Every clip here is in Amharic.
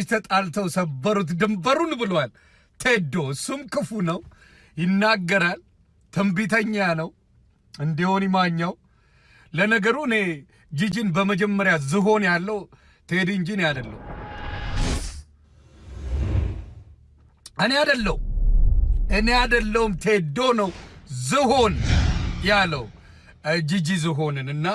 ልጆች ተጣልተው ሰበሩት ድንበሩን ብሏል ቴዶ። እሱም ክፉ ነው፣ ይናገራል፣ ትንቢተኛ ነው። እንዲሆን ይማኛው። ለነገሩ እኔ ጂጂን በመጀመሪያ ዝሆን ያለው ቴዲ እንጂ እኔ አይደለሁ እኔ አይደለሁ እኔ አይደለሁም ቴዶ ነው ዝሆን ያለው ጂጂ ዝሆንን እና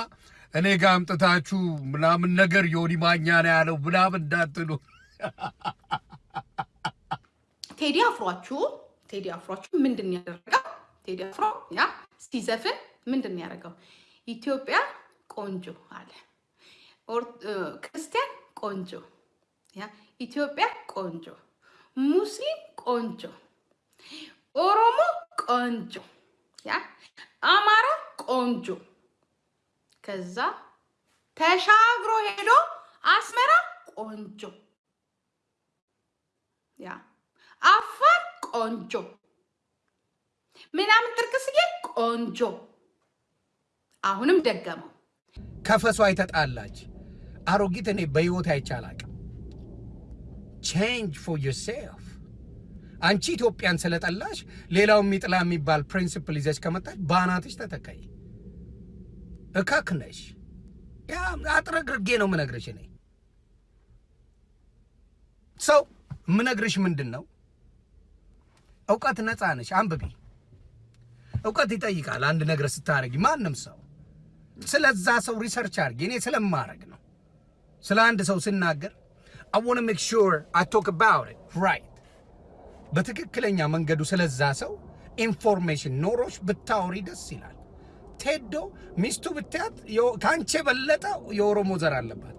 እኔ ጋር አምጥታችሁ ምናምን ነገር ዮኒ ማኛ ነው ያለው ምናምን እንዳትሉ። ቴዲ አፍሯችሁ ቴዲ አፍሯችሁ ምንድን ያደረገው? ቴዲ አፍሮ ያ ሲዘፍን ምንድን ያደረገው? ኢትዮጵያ ቆንጆ አለ፣ ክርስቲያን ቆንጆ፣ ያ ኢትዮጵያ ቆንጆ፣ ሙስሊም ቆንጆ፣ ኦሮሞ ቆንጆ፣ ያ አማራ ቆንጆ። ከዛ ተሻግሮ ሄዶ አስመራ ቆንጆ ያ አፋር ቆንጆ ምናምን ጥርቅስዬ ቆንጆ። አሁንም ደገመው። ከፈሷ የተጣላች አሮጊት እኔ በሕይወት አይቼ አላቅም። change for yourself። አንቺ ኢትዮጵያን ስለጠላሽ ሌላው የሚጥላ የሚባል principle ይዘሽ ከመጣች በአናትሽ ተተካይ። እካክ ነሽ። አጥረግርጌ ነው ምነግርሽ። እኔ ሰው ምነግርሽ ምንድን ነው እውቀት ነፃ ነሽ። አንብቢ። እውቀት ይጠይቃል አንድ ነገር ስታደርጊ ማንም ሰው ስለዛ ሰው research አድርጌ እኔ ስለማረግ ነው። ስለ አንድ ሰው ስናገር I want to make sure I talk about it በትክክለኛ መንገዱ ስለዛ ሰው information ኖሮሽ ብታወሪ ደስ ይላል። ቴዶ ሚስቱ ብታያት ከአንቺ የበለጠ የኦሮሞ ዘር አለባት።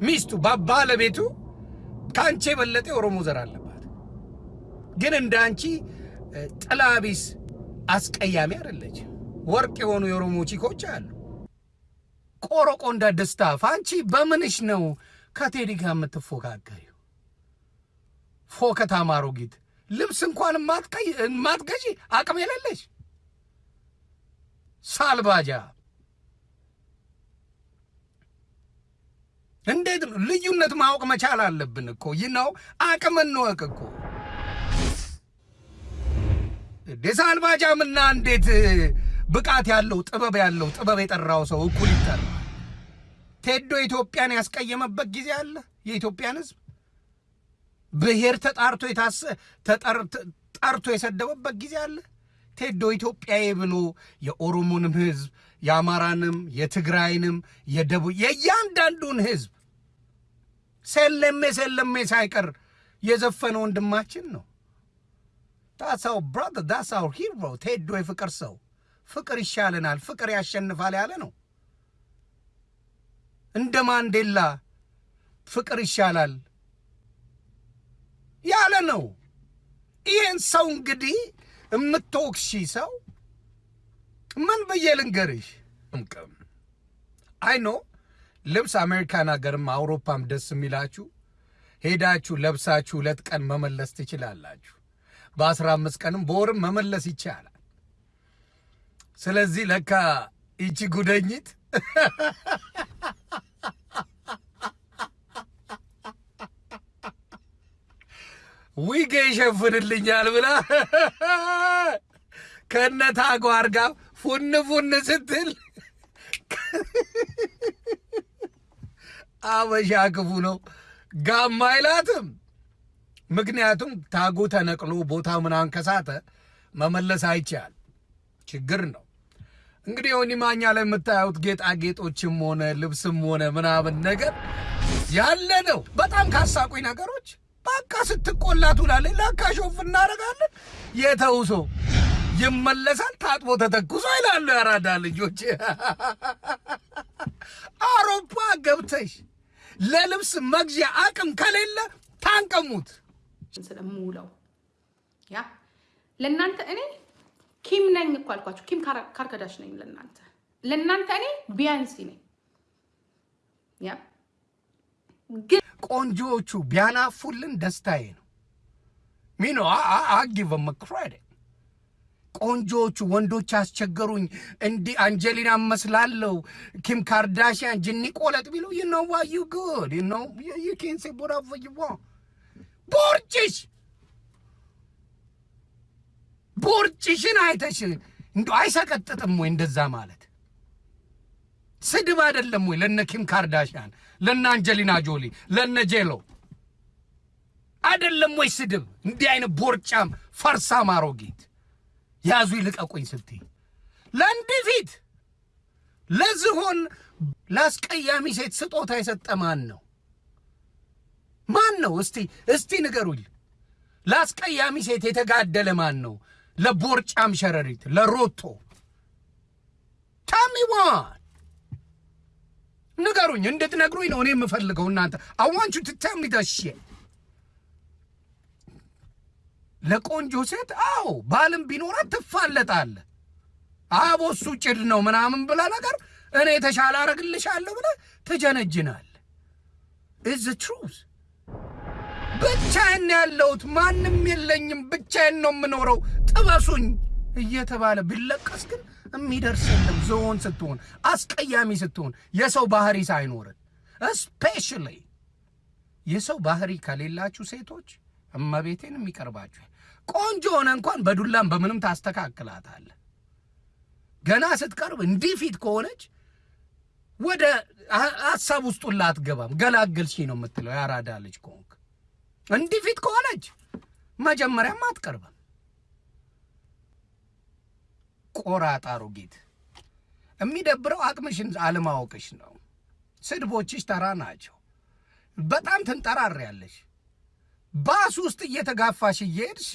ሚስቱ ባለቤቱ ከአንቺ የበለጠ የኦሮሞ ዘር አለባት። ግን እንደ አንቺ ጥላቢስ አስቀያሚ አይደለች። ወርቅ የሆኑ የኦሮሞ ቺኮች አሉ። ቆረቆ ደስታ ፋንቺ በምንሽ ነው ከቴዲ ጋር የምትፎካከሪው? ፎከታ ማሮጊት ልብስ እንኳን የማትቀይ- የማትገዢ አቅም የሌለሽ ሳልባጃ እንዴት ነው ልዩነት ማወቅ መቻል አለብን እኮ ይህ ነው አቅም እንወቅ እኮ የሳልባጃምና እንዴት ብቃት ያለው ጥበብ ያለው ጥበብ የጠራው ሰው እኩል ይጠራል። ቴዶ ኢትዮጵያን ያስቀየመበት ጊዜ አለ። የኢትዮጵያን ሕዝብ ብሔር ተጣርቶ ጠርቶ የሰደበበት ጊዜ አለ። ቴዶ ኢትዮጵያዬ ብሎ የኦሮሞንም ሕዝብ የአማራንም የትግራይንም የደቡብ የእያንዳንዱን ሕዝብ ሰለሜ ሰለሜ ሳይቀር የዘፈነ ወንድማችን ነው። ዳሳው ብራዘር ዳሳው ሂሮ ቴዶ የፍቅር ሰው ፍቅር ይሻለናል፣ ፍቅር ያሸንፋል ያለ ነው። እንደ ማንዴላ ፍቅር ይሻላል ያለ ነው። ይህን ሰው እንግዲህ የምትወቅሺ ሰው ምን ብዬ ልንገርሽ? እምቅም አይኖ ልብስ አሜሪካን ሀገርም አውሮፓም ደስ የሚላችሁ ሄዳችሁ ለብሳችሁ ሁለት ቀን መመለስ ትችላላችሁ። በአስራ አምስት ቀንም በወርም መመለስ ይቻላል። ስለዚህ ለካ ይቺ ጉደኝት ዊጌ ይሸፍንልኛል ብላ ከነታ ጓር ጋር ፉን ፉን ስትል አበሻ ክፉ ነው፣ ጋማ አይላትም። ምክንያቱም ታጉ ተነቅሎ ቦታ ምናምን ከሳተ መመለስ አይቻል፣ ችግር ነው። እንግዲህ ዮኒ ማኛ ላይ የምታዩት ጌጣጌጦችም ሆነ ልብስም ሆነ ምናምን ነገር ያለ ነው። በጣም ካሳቁኝ ነገሮች በቃ ስትቆላ ትውላለች። ለካ ሾፍ እናደርጋለን። የተውሶ ይመለሳል ታጥቦ ተተኩሶ ይላሉ ያራዳ ልጆች። አውሮፓ ገብተሽ ለልብስ መግዣ አቅም ከሌለ ታንቀሙት። ስለምውለው ያ ለእናንተ እኔ ኪም ነኝ እኮ አልኳችሁ። ኪም ካርከዳሽ ነኝ ለእናንተ ለእናንተ እኔ ቢያንሲ ነኝ። ያ ግን ቆንጆዎቹ ቢያናፉልን ደስታዬ ነው። ሚኖ አጊቭ ክሬዲት ቆንጆዎቹ ወንዶች አስቸገሩኝ፣ እንዲህ አንጀሊና መስላለው፣ ኪም ካርዳሽያን ጅኒ ቆለጥ ቢሉ ዩ ኖ ዋ ዩ ጉድ ዩ ኖ ዩ ኬን ሴ ቦራፎ ይዋ ቦርጭሽ! ቦርጭሽን አይተሽ እንዲ አይሰቀጥጥም ወይ እንደዛ ማለት? ስድብ አይደለም ወይ ለነ ኪም ካርዳሽያን ለነ አንጀሊና ጆሊ ለነ ጄሎ? አይደለም ወይ ስድብ? እንዲህ አይነት ቦርጫም ፈርሳም አሮጊት ያዙ ይልቀቁኝ ስትይ። ለእንዲህ ፊት ለዝሆን ለአስቀያሚ ሴት ስጦታ የሰጠ ማን ነው? ማን ነው? እስቲ እስቲ ንገሩኝ። ለአስቀያሚ ሴት የተጋደለ ማን ነው? ለቦርጫም ሸረሪት ለሮቶ ታሚዋን ንገሩኝ እንድትነግሩኝ ነው እኔ የምፈልገው እናንተ። አዋንቹ ደሽ ለቆንጆ ሴት አዎ ባልም ቢኖራት ትፋለጣለ አቦ እሱ ጭድ ነው ምናምን ብላ ነገር እኔ የተሻለ አረግልሻለሁ ብለ ትጀነጅናል ኢዝ ትሩዝ ብቻዬን ያለሁት ማንም የለኝም ብቻዬን ነው የምኖረው። ጥበሱኝ እየተባለ ቢለቀስ ግን የሚደርስ ዝሆን ስትሆን አስቀያሚ ስትሆን የሰው ባህሪ ሳይኖርን እስፔሻሊ የሰው ባህሪ ከሌላችሁ ሴቶች እመቤቴን የሚቀርባችሁ ቆንጆ ሆነ እንኳን በዱላም በምንም ታስተካክላታለ ገና ስትቀርብ እንዲህ ፊት ከሆነች ወደ ሀሳብ ሁላ አትገባም ገላገልሽ ነው የምትለው ያራዳ ልጅ ከሆንክ። እንዲህ ፊት ከሆነች መጀመሪያም አትቀርብም። ቆራጣ አሮጊት የሚደብረው አቅምሽን አለማወቅሽ ነው። ስድቦችሽ ተራ ናቸው። በጣም ትንጠራሪያለሽ ባስ ውስጥ እየተጋፋሽ እየሄድሽ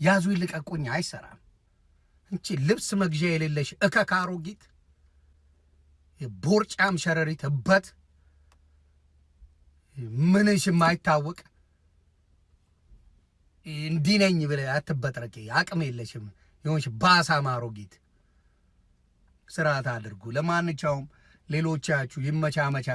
ያዙ ይልቀቁኝ አይሰራም። እንቺ ልብስ መግዣ የሌለሽ እከክ አሮጊት ቦርጫም ሸረሪት እበት ምንሽ የማይታወቅ እንዲህ ነኝ ብለህ አትበጥረቂ አቅም የለሽም። የሆንሽ ባሳም አሮጊት ስርዓት አድርጉ። ለማንኛውም ሌሎቻችሁ ይመቻመቻ